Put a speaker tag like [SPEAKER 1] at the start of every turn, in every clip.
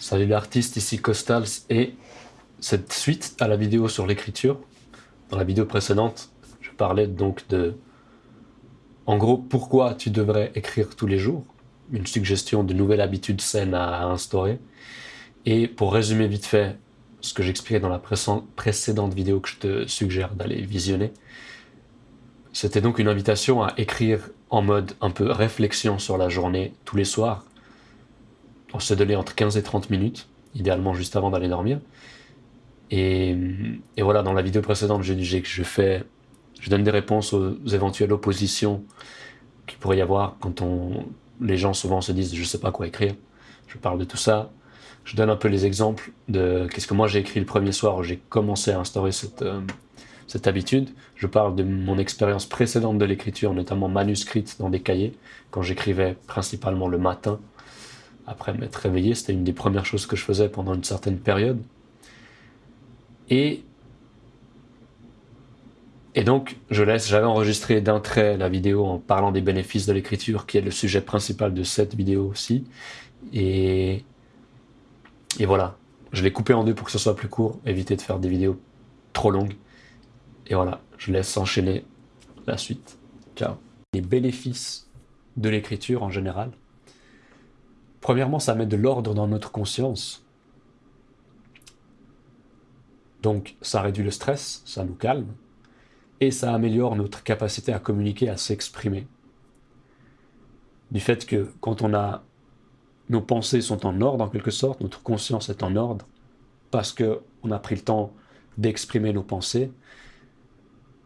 [SPEAKER 1] Salut l'artiste, ici Costals et cette suite à la vidéo sur l'écriture. Dans la vidéo précédente, je parlais donc de, en gros, pourquoi tu devrais écrire tous les jours, une suggestion de nouvelles habitudes saines à instaurer. Et pour résumer vite fait ce que j'expliquais dans la précédente vidéo que je te suggère d'aller visionner, c'était donc une invitation à écrire en mode un peu réflexion sur la journée tous les soirs. On se donnait entre 15 et 30 minutes, idéalement juste avant d'aller dormir. Et, voilà, dans la vidéo précédente, je que je fais, je donne des réponses aux éventuelles oppositions qu'il pourrait y avoir quand on, les gens souvent se disent je sais pas quoi écrire. Je parle de tout ça. Je donne un peu les exemples de qu'est-ce que moi j'ai écrit le premier soir où j'ai commencé à instaurer cette, euh, cette habitude. Je parle de mon expérience précédente de l'écriture, notamment manuscrite dans des cahiers, quand j'écrivais principalement le matin, après m'être réveillé. C'était une des premières choses que je faisais pendant une certaine période. Et, et donc, je laisse, j'avais enregistré d'un trait la vidéo en parlant des bénéfices de l'écriture, qui est le sujet principal de cette vidéo aussi. Et, et voilà, je l'ai coupé en deux pour que ce soit plus court, éviter de faire des vidéos trop longues. Et voilà, je laisse enchaîner la suite. Ciao. Les bénéfices de l'écriture en général. Premièrement, ça met de l'ordre dans notre conscience. Donc ça réduit le stress, ça nous calme, et ça améliore notre capacité à communiquer, à s'exprimer. Du fait que quand on a nos pensées sont en ordre en quelque sorte, notre conscience est en ordre, parce qu'on a pris le temps d'exprimer nos pensées,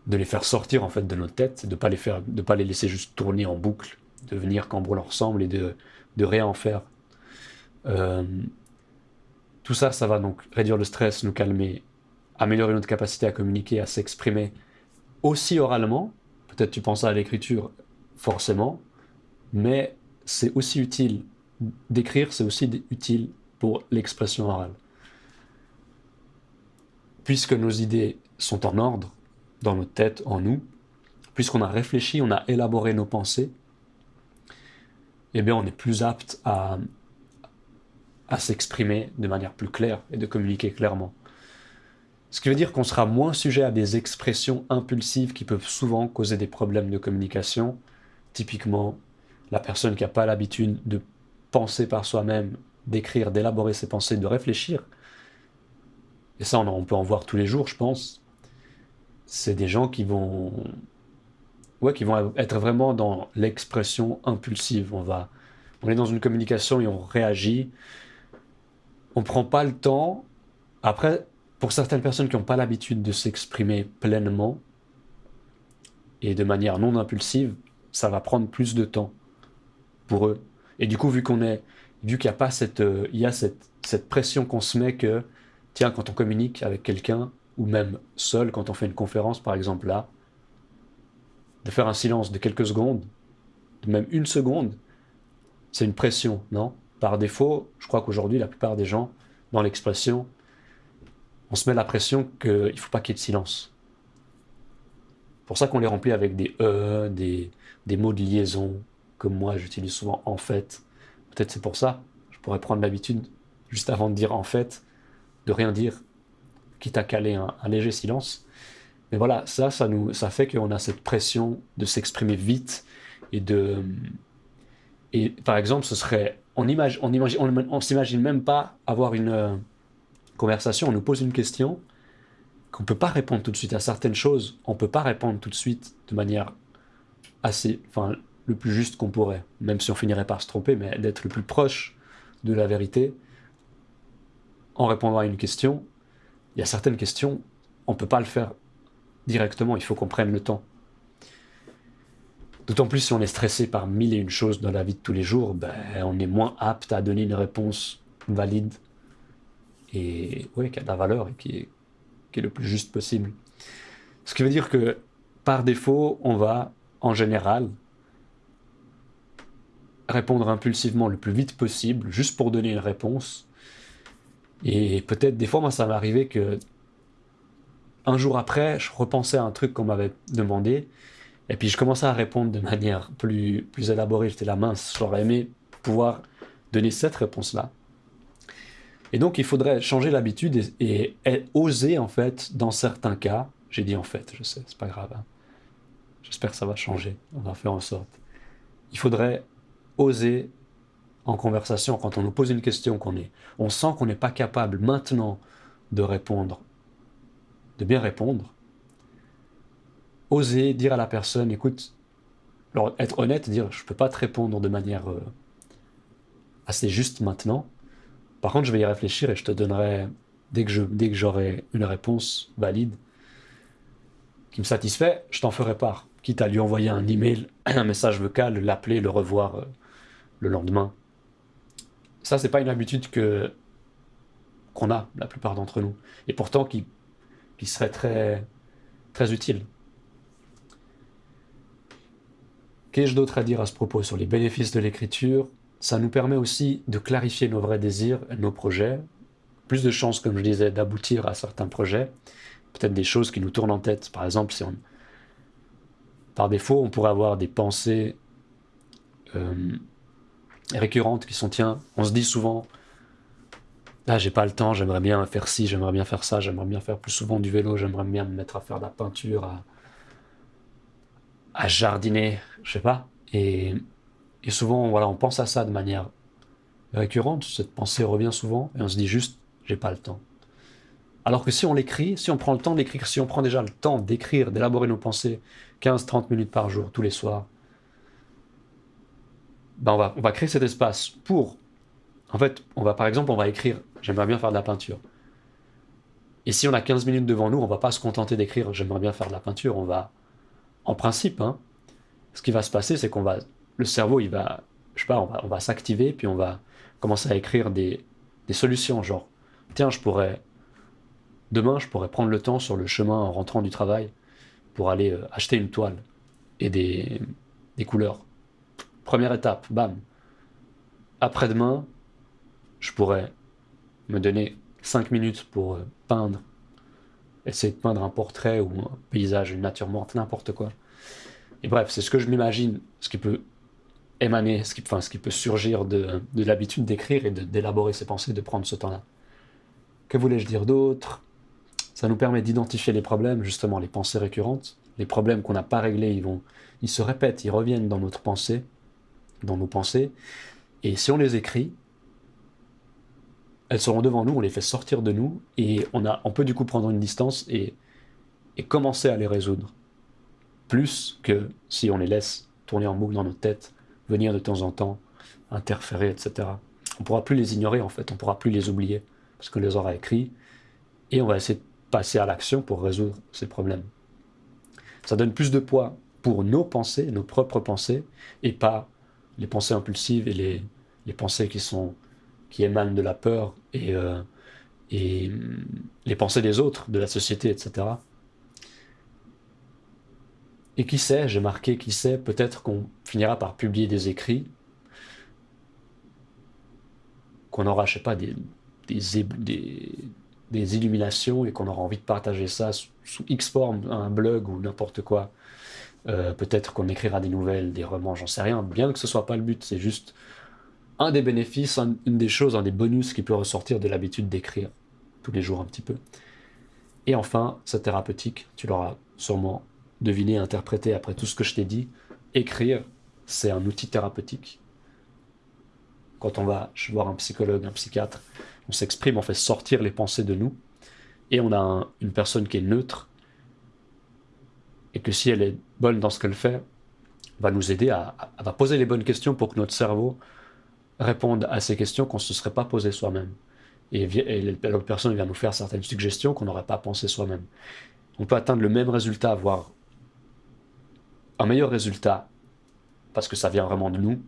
[SPEAKER 1] de les faire sortir en fait de notre tête, de ne pas, les faire, pas les laisser juste tourner en boucle, de venir quand bon leur semble et de, de rien en faire. Euh, tout ça, ça va donc réduire le stress, nous calmer, améliorer notre capacité à communiquer, à s'exprimer aussi oralement. Peut-être tu penses à l'écriture, forcément, mais c'est aussi utile d'écrire, c'est aussi utile pour l'expression orale. Puisque nos idées sont en ordre, dans notre tête, en nous, puisqu'on a réfléchi, on a élaboré nos pensées, eh bien on est plus apte à, à s'exprimer de manière plus claire et de communiquer clairement. Ce qui veut dire qu'on sera moins sujet à des expressions impulsives qui peuvent souvent causer des problèmes de communication. Typiquement, la personne qui n'a pas l'habitude de penser par soi-même, d'écrire, d'élaborer ses pensées, de réfléchir. Et ça, on peut en voir tous les jours, je pense c'est des gens qui vont, ouais, qui vont être vraiment dans l'expression impulsive. On, va, on est dans une communication et on réagit. On prend pas le temps. Après, pour certaines personnes qui n'ont pas l'habitude de s'exprimer pleinement et de manière non impulsive, ça va prendre plus de temps pour eux. Et du coup, vu qu'on est, vu qu'il y a pas cette, il y a cette, cette pression qu'on se met que, tiens, quand on communique avec quelqu'un, ou même seul quand on fait une conférence, par exemple là, de faire un silence de quelques secondes, de même une seconde, c'est une pression, non? Par défaut, je crois qu'aujourd'hui, la plupart des gens, dans l'expression, on se met la pression qu'il ne faut pas qu'il y ait de silence. pour ça qu'on les remplit avec des E, des, des mots de liaison, comme moi j'utilise souvent en fait. Peut-être c'est pour ça, je pourrais prendre l'habitude, juste avant de dire en fait, de rien dire quitte à caler un, léger silence. Mais voilà, ça, ça, nous, ça fait qu'on a cette pression de s'exprimer vite et de... Et par exemple, ce serait... On imagine, on imagine, on, s'imagine même pas avoir une euh, conversation, on nous pose une question, qu'on peut pas répondre tout de suite à certaines choses, on peut pas répondre tout de suite de manière assez, enfin, le plus juste qu'on pourrait, même si on finirait par se tromper, mais d'être le plus proche de la vérité. En répondant à une question, il y a certaines questions, on peut pas le faire directement, il faut qu'on prenne le temps. D'autant plus si on est stressé par mille et une choses dans la vie de tous les jours, ben, on est moins apte à donner une réponse valide et ouais, qui a de la valeur et qui est, qui est le plus juste possible. Ce qui veut dire que par défaut, on va en général répondre impulsivement le plus vite possible, juste pour donner une réponse, et peut-être des fois, moi, ça m'est arrivé que un jour après, je repensais à un truc qu'on m'avait demandé, et puis je commençais à répondre de manière plus, plus élaborée. J'étais la mince, j'aurais aimé pouvoir donner cette réponse-là. Et donc, il faudrait changer l'habitude et, oser, en fait, dans certains cas, j'ai dit en fait, je sais, c'est pas grave, hein. j'espère que ça va changer, on va faire en sorte. Il faudrait oser en conversation, quand on nous pose une question, qu'on est, on sent qu'on n'est pas capable maintenant de répondre, de bien répondre, oser dire à la personne, écoute, être honnête, dire je ne peux pas te répondre de manière euh, assez juste maintenant. Par contre, je vais y réfléchir et je te donnerai, dès que, je, dès que j'aurai une réponse valide qui me satisfait, je t'en ferai part. Quitte à lui envoyer un email, un message vocal, l'appeler, le revoir euh, le lendemain. Ça, c'est pas une habitude que qu'on a, la plupart d'entre nous. Et pourtant, qui, qui serait très, très utile. Qu'ai-je d'autre à dire à ce propos sur les bénéfices de l'écriture? Ça nous permet aussi de clarifier nos vrais désirs, nos projets, plus de chances, comme je disais, d'aboutir à certains projets, peut-être des choses qui nous tournent en tête. Par exemple, si on, par défaut, on pourrait avoir des pensées euh, récurrentes qui sont, tiens, on se dit souvent, là, ah, j'ai pas le temps, j'aimerais bien faire ci, j'aimerais bien faire ça, j'aimerais bien faire plus souvent du vélo, j'aimerais bien me mettre à faire de la peinture, à, jardiner, je sais pas. Et, souvent, voilà, on pense à ça de manière récurrente, cette pensée revient souvent, et on se dit juste, j'ai pas le temps. Alors que si on l'écrit, si on prend le temps d'écrire, si on prend déjà le temps d'écrire, d'élaborer nos pensées 15-30 minutes par jour, tous les soirs, ben on, va, on va créer cet espace pour... En fait, on va par exemple, on va écrire, j'aimerais bien faire de la peinture. Et si on a 15 minutes devant nous, on va pas se contenter d'écrire, j'aimerais bien faire de la peinture, on va en principe, hein, ce qui va se passer, c'est qu'on va, le cerveau, il va, je sais pas, on va, s'activer, puis on va commencer à écrire des, solutions, genre, tiens, je pourrais, demain, je pourrais prendre le temps sur le chemin en rentrant du travail pour aller euh, acheter une toile et des, des couleurs. Première étape, bam. Après-demain, je pourrais me donner 5 minutes pour euh, peindre essayer de peindre un portrait ou un paysage, une nature morte, n'importe quoi. Et bref, c'est ce que je m'imagine, ce qui peut émaner, ce qui, peut surgir de, de l'habitude d'écrire et d'élaborer ses pensées, de prendre ce temps-là. Que voulais-je dire d'autre? Ça nous permet d'identifier les problèmes, justement les pensées récurrentes. Les problèmes qu'on n'a pas réglés, ils, vont, ils se répètent, ils reviennent dans notre pensée, dans nos pensées. Et si on les écrit, elles seront devant nous, on les fait sortir de nous, et on, a, on peut du coup prendre une distance et, commencer à les résoudre. Plus que si on les laisse tourner en boucle dans notre tête, venir de temps en temps, interférer, etc. On ne pourra plus les ignorer en fait, on ne pourra plus les oublier, parce qu'on les aura écrits, et on va essayer de passer à l'action pour résoudre ces problèmes. Ça donne plus de poids pour nos pensées, nos propres pensées, et pas les pensées impulsives et les pensées qui sont qui émanent de la peur et, euh, et les pensées des autres, de la société, etc. Et qui sait, j'ai marqué, qui sait, peut-être qu'on finira par publier des écrits, qu'on aura, je sais pas, des, des, des, illuminations et qu'on aura envie de partager ça sous, X forme, un blog ou n'importe quoi. Euh, peut-être qu'on écrira des nouvelles, des romans, j'en sais rien, bien que ce soit pas le but, c'est juste un des bénéfices, une des choses, un des bonus qui peut ressortir de l'habitude d'écrire tous les jours un petit peu. Et enfin, c'est thérapeutique, tu l'auras sûrement deviné, interprété après tout ce que je t'ai dit. Écrire, c'est un outil thérapeutique. Quand on va voir un psychologue, un psychiatre, on s'exprime, on fait sortir les pensées de nous, et on a une personne qui est neutre, et que si elle est bonne dans ce qu'elle fait, va nous aider à, à, poser les bonnes questions pour que notre cerveau répondre à ces questions qu'on ne se serait pas posées soi-même. Et, l'autre personne vient nous faire certaines suggestions qu'on n'aurait pas pensées soi-même. On peut atteindre le même résultat, voire un meilleur résultat, parce que ça vient vraiment de nous,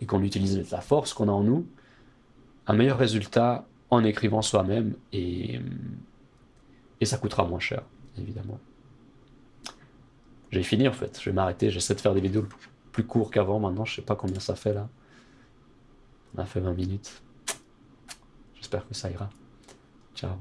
[SPEAKER 1] et qu'on utilise la force qu'on a en nous, un meilleur résultat en écrivant soi-même, et, et ça coûtera moins cher, évidemment. J'ai fini en fait, je vais m'arrêter, j'essaie de faire des vidéos plus courtes qu'avant maintenant, je sais pas combien ça fait là. On a fait 20 minutes. J'espère que ça ira. Ciao.